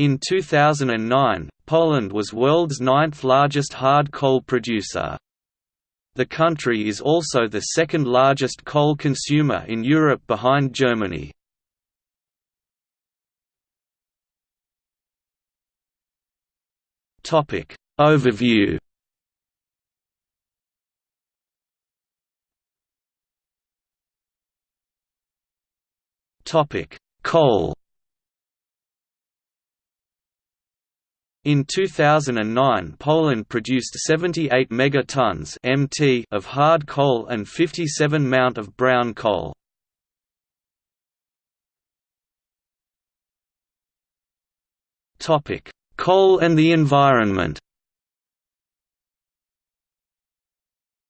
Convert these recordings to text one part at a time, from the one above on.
In 2009, Poland was world's ninth largest hard coal producer. The country is also the second largest coal consumer in Europe behind Germany. Topic Overview Topic Coal In 2009 Poland produced 78 megatons (mt) of hard coal and 57 mount of brown coal. Coal and the environment.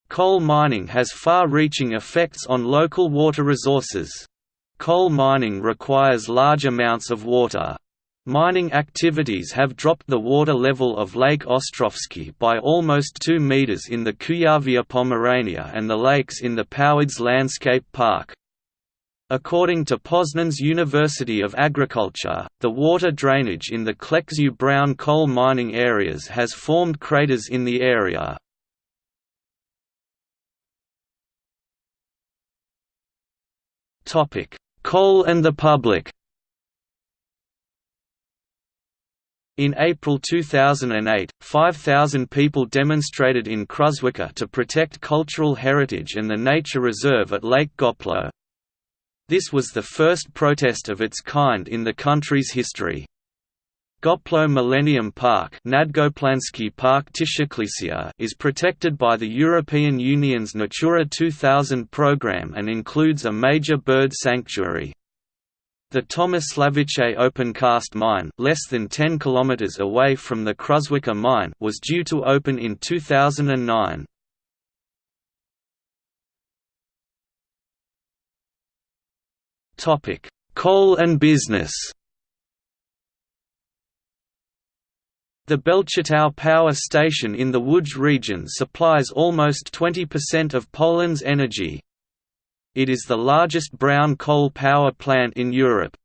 Coal mining has far-reaching effects on local water resources. Coal mining requires large amounts of water, Mining activities have dropped the water level of Lake Ostrowskie by almost 2 meters in the Kujawia Pomerania and the lakes in the Powidz Landscape Park. According to Poznan's University of Agriculture, the water drainage in the Kleczew brown coal mining areas has formed craters in the area. Coal and the public In April 2008, 5,000 people demonstrated in Kruszwica to protect cultural heritage and the nature reserve at Lake Goplo. This was the first protest of its kind in the country's history. Goplo Millennium Park, Park is protected by the European Union's Natura 2000 program and includes a major bird sanctuary. The Tomasławice open-cast mine less than 10 km away from the Kruszwica mine was due to open in 2009. Topic: Coal and business The Belchatow power station in the Łódź region supplies almost 20% of Poland's energy, it is the largest brown coal power plant in Europe.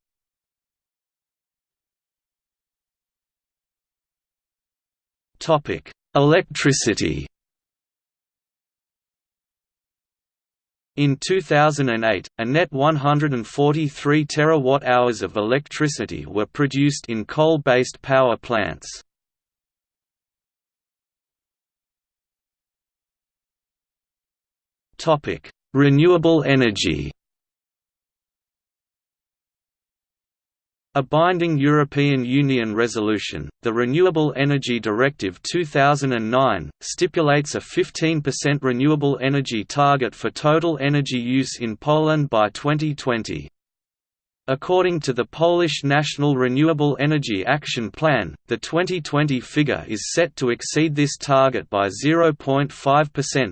Electricity In 2008, a net 143 terawatt-hours of electricity were produced in coal-based power plants. Topic: Renewable energy A binding European Union resolution, the Renewable Energy Directive 2009, stipulates a 15% renewable energy target for total energy use in Poland by 2020. According to the Polish National Renewable Energy Action Plan, the 2020 figure is set to exceed this target by 0.5%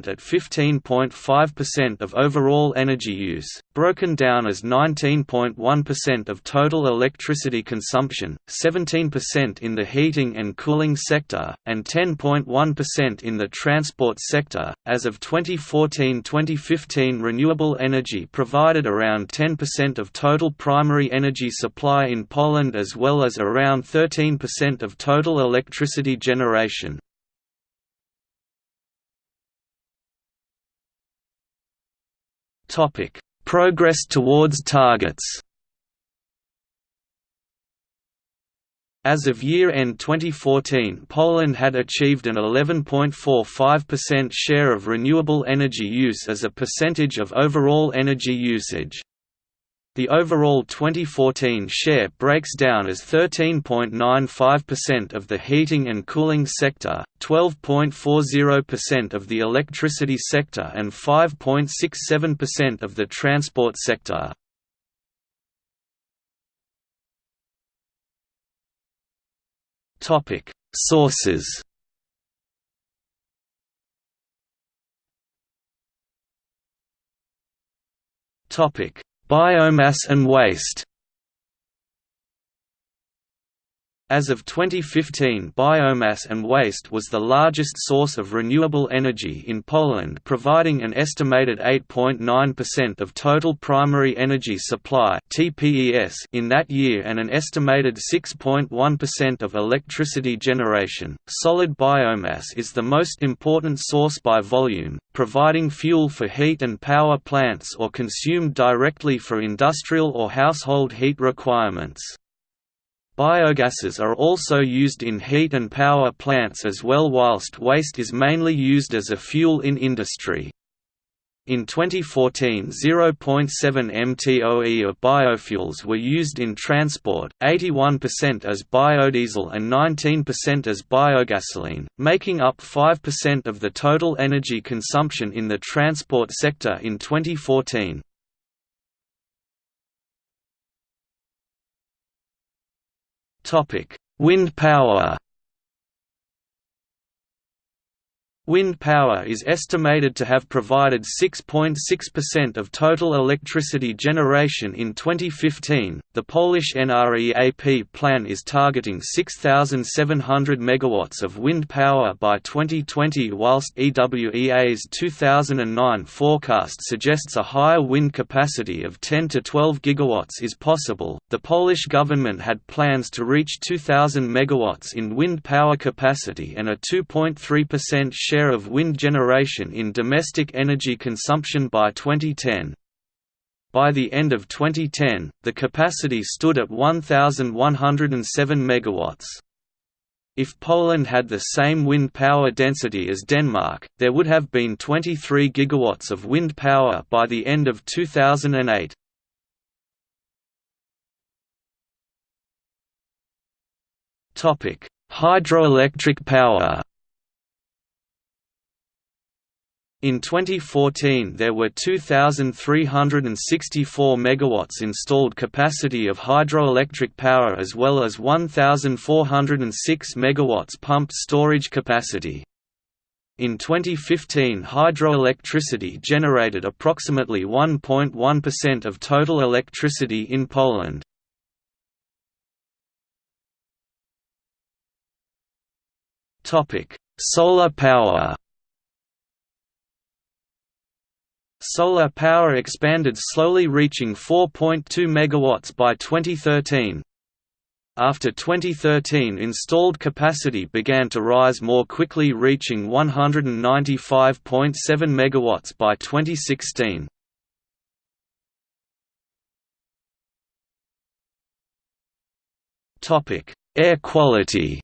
at 15.5% of overall energy use, broken down as 19.1% of total electricity consumption, 17% in the heating and cooling sector, and 10.1% in the transport sector. As of 2014-2015, renewable energy provided around 10% of total prime primary energy supply in Poland as well as around 13% of total electricity generation. Progress towards targets As of year-end 2014 Poland had achieved an 11.45% share of renewable energy use as a percentage of overall energy usage. The overall 2014 share breaks down as 13.95% of the heating and cooling sector, 12.40% of the electricity sector and 5.67% of the transport sector. Sources Topic Biomass and waste As of 2015 biomass and waste was the largest source of renewable energy in Poland providing an estimated 8.9% of total primary energy supply in that year and an estimated 6.1% of electricity generation. Solid biomass is the most important source by volume, providing fuel for heat and power plants or consumed directly for industrial or household heat requirements. Biogases are also used in heat and power plants as well whilst waste is mainly used as a fuel in industry. In 2014 0.7 mtoe of biofuels were used in transport, 81% as biodiesel and 19% as biogasoline, making up 5% of the total energy consumption in the transport sector in 2014. Topic: Wind power. Wind power is estimated to have provided 6.6% of total electricity generation in 2015. The Polish NREAP plan is targeting 6,700 megawatts of wind power by 2020, whilst EWEA's 2009 forecast suggests a higher wind capacity of 10 to 12 gigawatts is possible. The Polish government had plans to reach 2,000 megawatts in wind power capacity and a 2.3% share of wind generation in domestic energy consumption by 2010. By the end of 2010, the capacity stood at 1,107 MW. If Poland had the same wind power density as Denmark, there would have been 23 gigawatts of wind power by the end of 2008. Topic: Hydroelectric power In 2014 there were 2,364 MW installed capacity of hydroelectric power as well as 1,406 MW pumped storage capacity. In 2015 hydroelectricity generated approximately 1.1% of total electricity in Poland. Solar power Solar power expanded slowly reaching 4.2 MW by 2013. After 2013 installed capacity began to rise more quickly reaching 195.7 MW by 2016. Air quality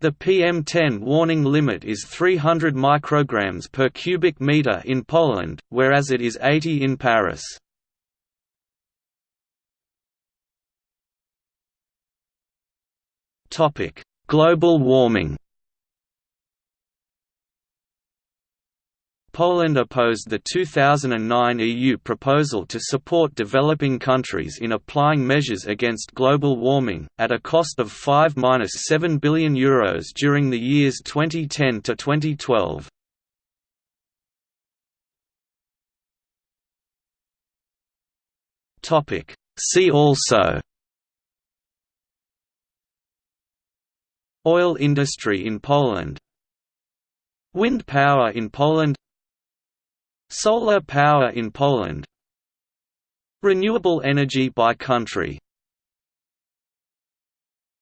The PM10 warning limit is 300 micrograms per cubic meter in Poland, whereas it is 80 in Paris. Global warming. Poland opposed the 2009 EU proposal to support developing countries in applying measures against global warming, at a cost of 5–7 billion Euros during the years 2010 to 2012. See also Oil industry in Poland Wind power in Poland Solar power in Poland. Renewable energy by country